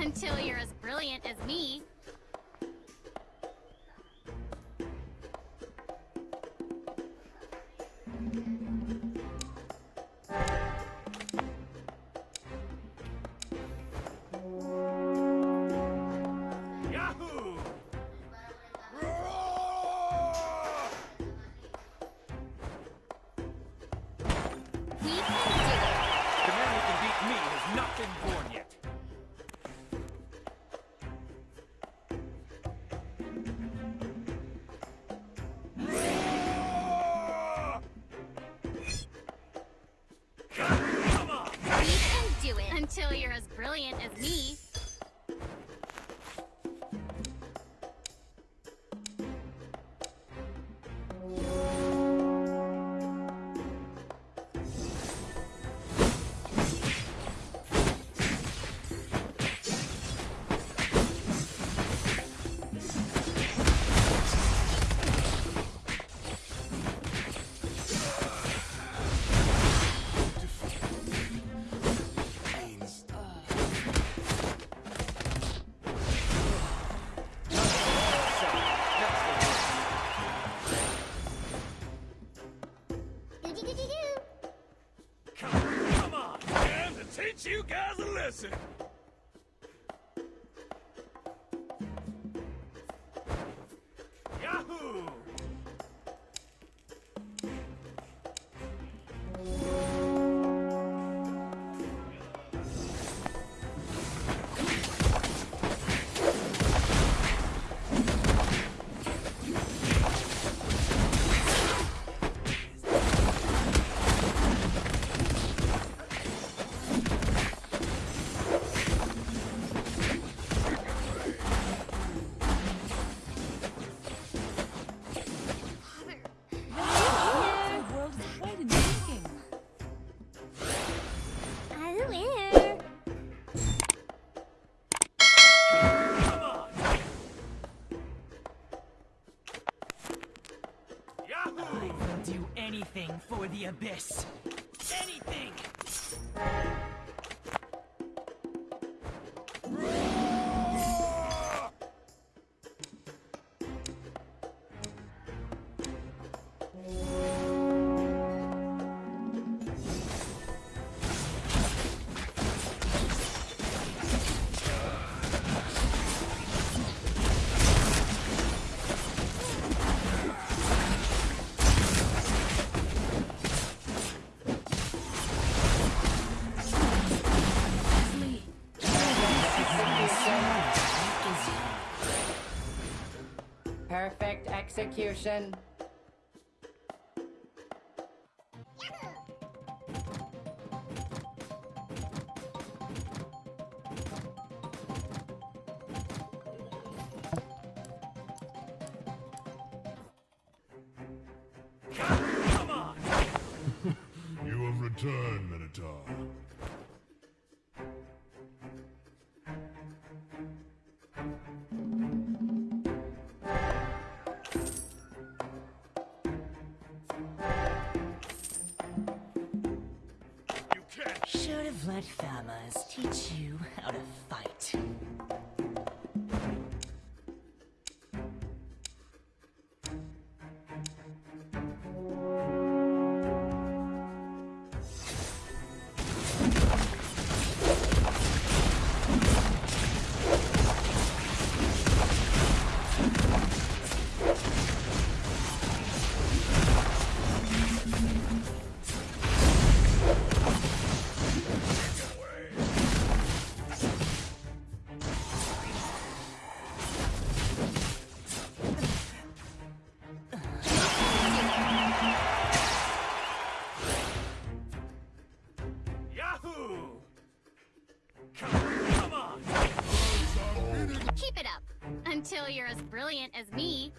Until you're as brilliant as me, as me. Listen! execution. Come on! you have returned, Minotaur. farmers teach you. as me.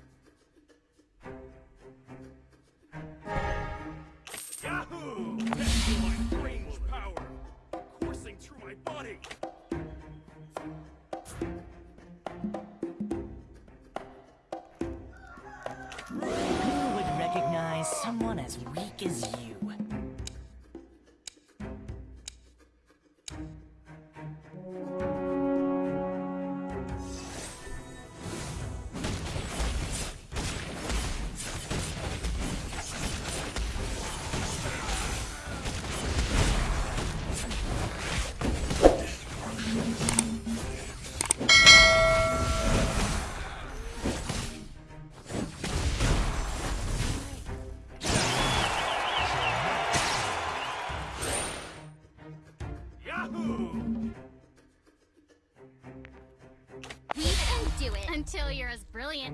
Yahoo! my strange power, coursing through my body. Who would recognize someone as weak as you?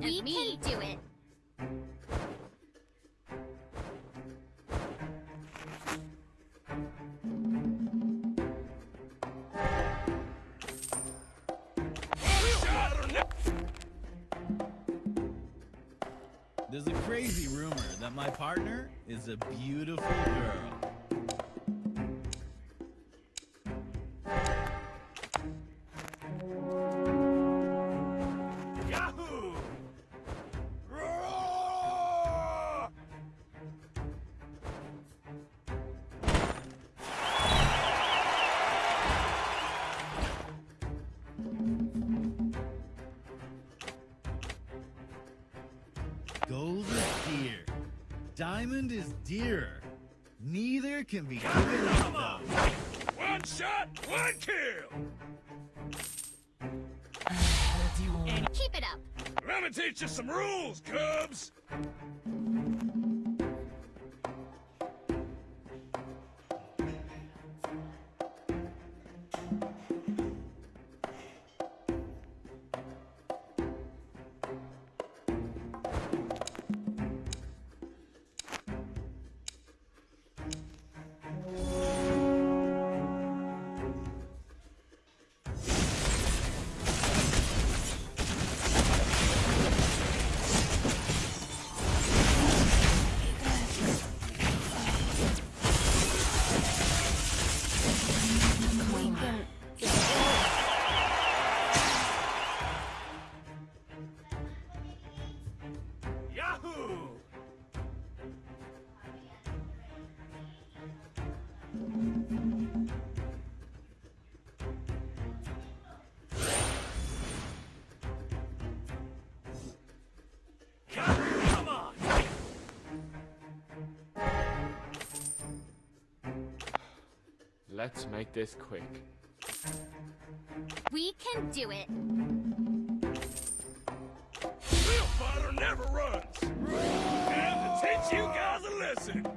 As brilliant as me. We can do it. Shot or ne- There's a crazy rumor that my partner is a beautiful girl. Gold is dear. Diamond is dearer. Neither can be given up though. One shot, one kill! And keep it up. Let me teach you some rules, Cubs! Let's make this quick. We can do it. Real fighter never runs! Time to teach you guys a lesson!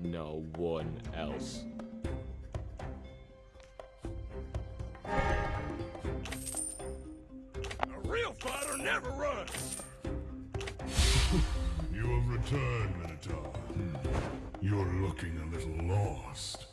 No one else. A real fighter never runs! you have returned, Minotaur. Hmm. You're looking a little lost.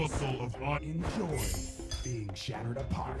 muscle of enjoy being shattered apart.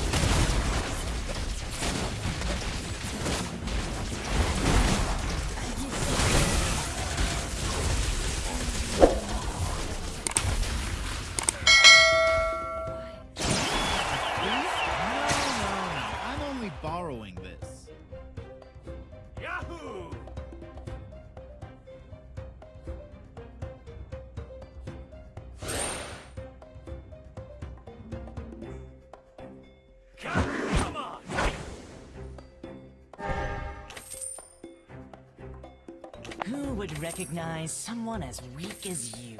recognize someone as weak as you.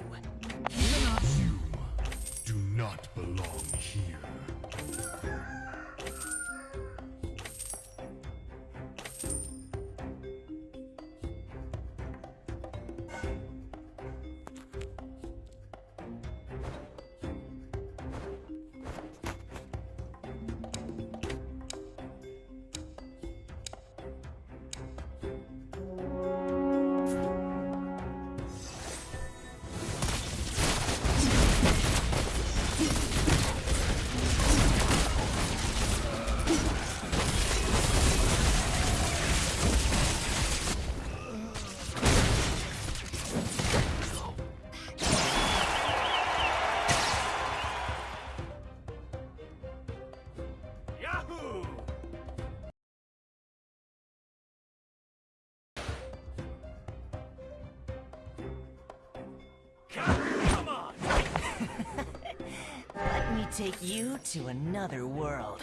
Take you to another world.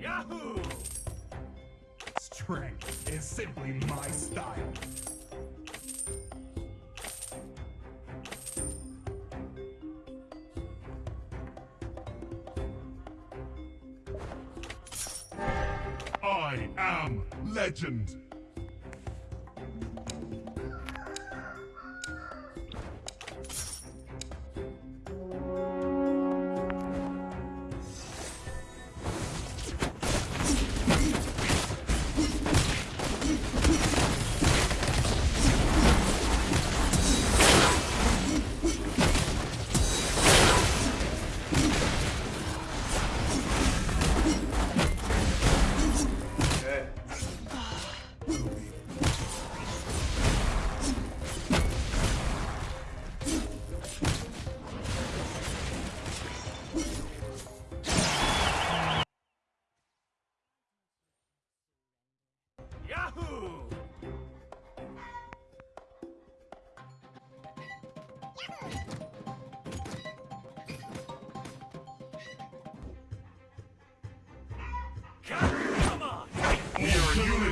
Yahoo! Strength is simply my style. I am legend.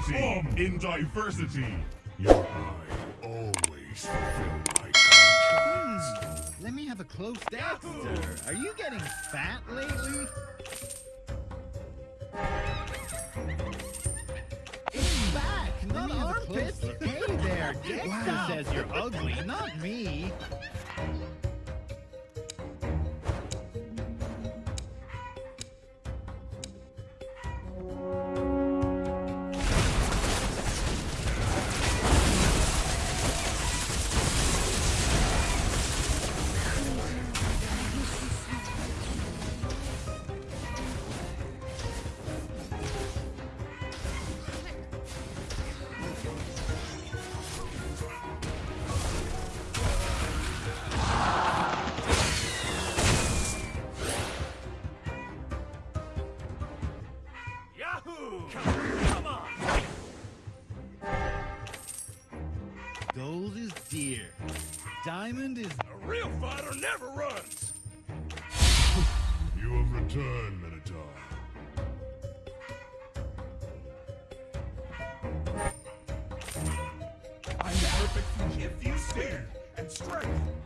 Unity in diversity. Your eye always fulfill my contracts. Let me have a close Dexter. Are you getting fat lately? It's back, not armpits. Hey there, Dexter says you're ugly, not me. Never runs! You have returned, Minotaur. I'm perfect if you stand and strength.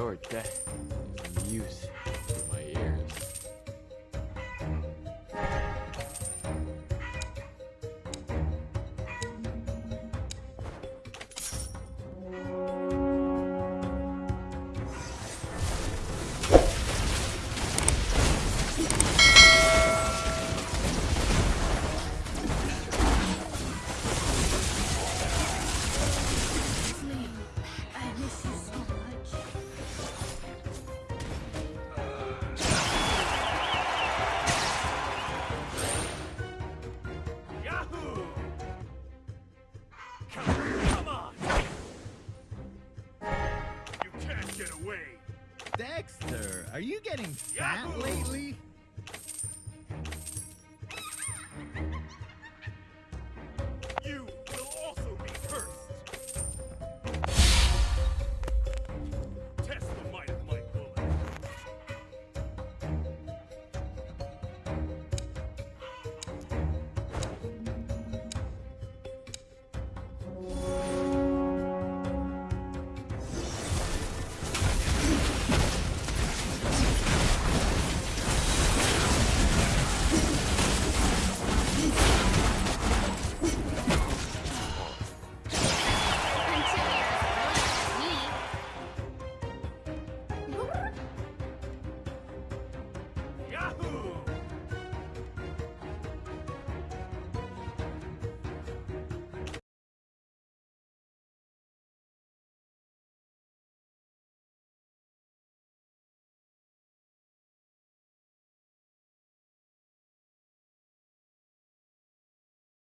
Your